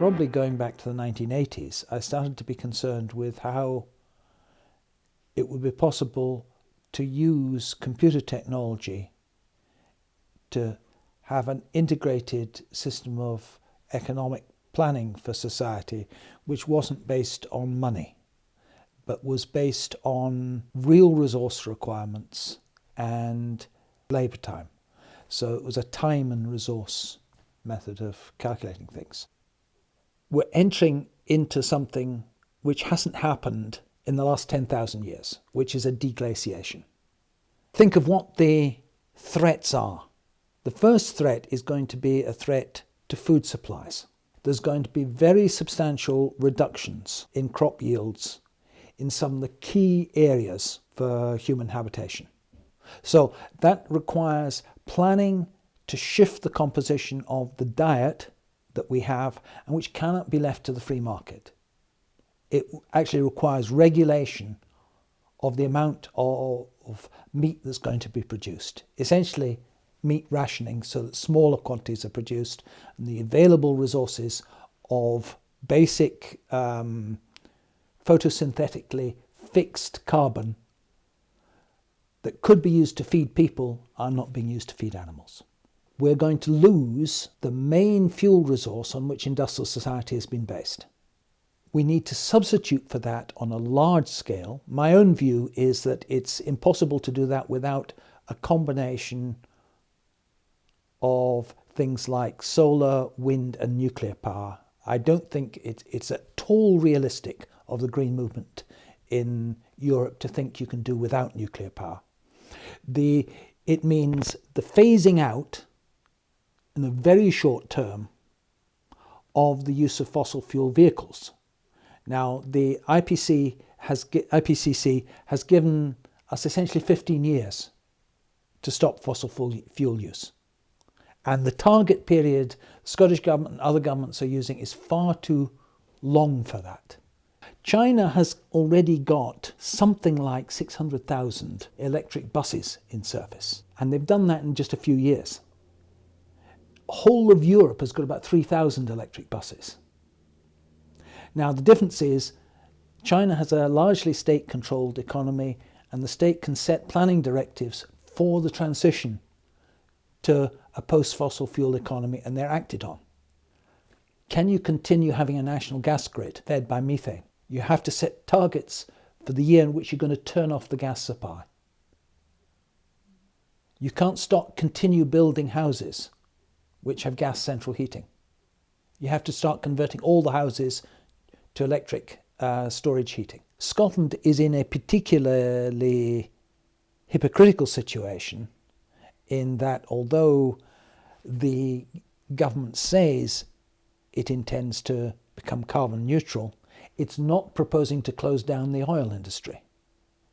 Probably going back to the 1980s, I started to be concerned with how it would be possible to use computer technology to have an integrated system of economic planning for society which wasn't based on money but was based on real resource requirements and labour time. So it was a time and resource method of calculating things. We're entering into something which hasn't happened in the last 10,000 years, which is a deglaciation. Think of what the threats are. The first threat is going to be a threat to food supplies. There's going to be very substantial reductions in crop yields in some of the key areas for human habitation. So that requires planning to shift the composition of the diet that we have and which cannot be left to the free market. It actually requires regulation of the amount of, meat that's going to be produced. Essentially, meat rationing so that smaller quantities are produced and the available resources of basic um, photosynthetically fixed carbon that could be used to feed people are not being used to feed animals. We're going to lose the main fuel resource on which industrial society has been based. We need to substitute for that on a large scale. My own view is that it's impossible to do that without a combination of things like solar, wind and nuclear power. I don't think it, it's at all realistic of the green movement in Europe to think you can do without nuclear power. The, it means the phasing out in the very short term of the use of fossil fuel vehicles. Now, the IPC has, IPCC has given us essentially 15 years to stop fossil fuel use. And the target period Scottish government and other governments are using is far too long for that. China has already got something like 600,000 electric buses in service, and they've done that in just a few years. Whole of Europe has got about 3,000 electric buses. Now the difference is China has a largely state-controlled economy and the state can set planning directives for the transition to a post-fossil fuel economy and they're acted on. Can you continue having a national gas grid fed by methane? You have to set targets for the year in which you're going to turn off the gas supply. You can't stop continue building houses which have gas central heating. You have to start converting all the houses to electric uh, storage heating. Scotland is in a particularly hypocritical situation in that although the government says it intends to become carbon neutral, it's not proposing to close down the oil industry.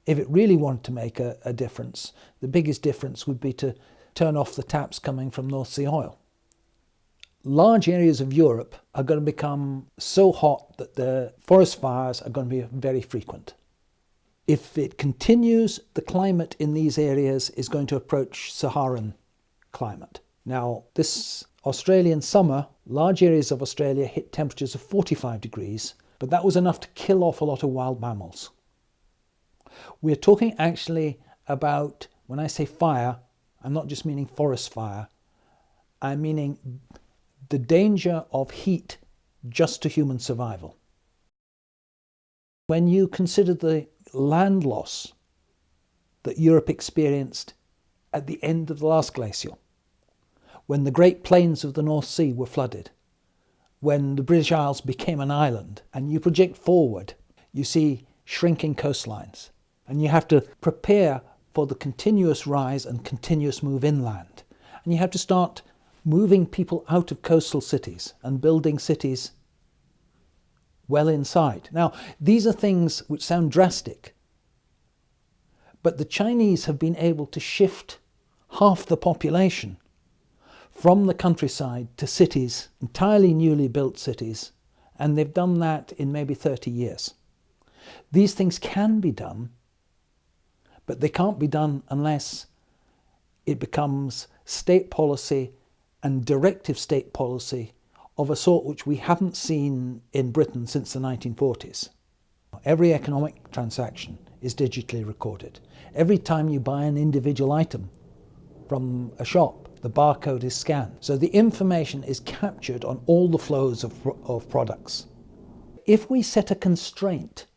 If it really wanted to make a, a difference, the biggest difference would be to turn off the taps coming from North Sea oil large areas of Europe are going to become so hot that the forest fires are going to be very frequent. If it continues, the climate in these areas is going to approach Saharan climate. Now, this Australian summer, large areas of Australia hit temperatures of 45 degrees, but that was enough to kill off a lot of wild mammals. We're talking actually about, when I say fire, I'm not just meaning forest fire, I'm meaning the danger of heat just to human survival. When you consider the land loss that Europe experienced at the end of the last glacial, when the great plains of the North Sea were flooded, when the British Isles became an island, and you project forward, you see shrinking coastlines, and you have to prepare for the continuous rise and continuous move inland. And you have to start moving people out of coastal cities and building cities well inside. Now, these are things which sound drastic, but the Chinese have been able to shift half the population from the countryside to cities, entirely newly built cities, and they've done that in maybe 30 years. These things can be done, but they can't be done unless it becomes state policy and directive state policy of a sort which we haven't seen in Britain since the 1940s. Every economic transaction is digitally recorded. Every time you buy an individual item from a shop, the barcode is scanned. So the information is captured on all the flows of, of products. If we set a constraint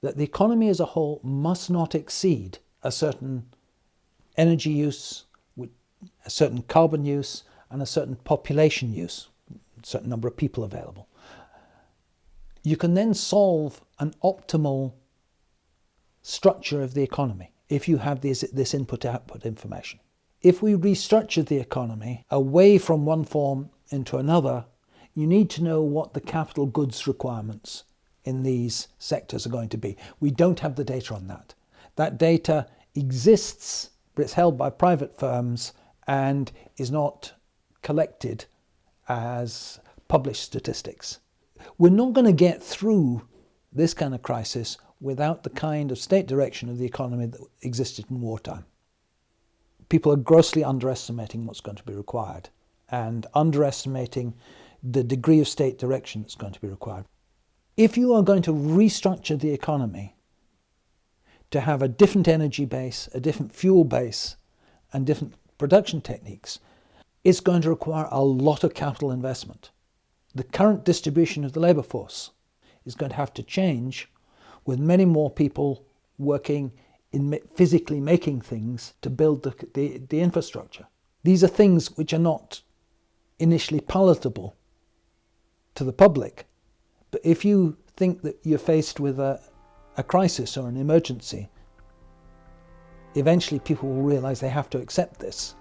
that the economy as a whole must not exceed a certain energy use, a certain carbon use, and a certain population use, a certain number of people available, you can then solve an optimal structure of the economy if you have this, this input-output information. If we restructure the economy away from one form into another, you need to know what the capital goods requirements in these sectors are going to be. We don't have the data on that. That data exists, but it's held by private firms and is not collected as published statistics. We're not going to get through this kind of crisis without the kind of state direction of the economy that existed in wartime. People are grossly underestimating what's going to be required and underestimating the degree of state direction that's going to be required. If you are going to restructure the economy to have a different energy base, a different fuel base, and different production techniques, it's going to require a lot of capital investment. The current distribution of the labour force is going to have to change with many more people working in physically making things to build the, the, the infrastructure. These are things which are not initially palatable to the public. But if you think that you're faced with a, a crisis or an emergency, eventually people will realize they have to accept this.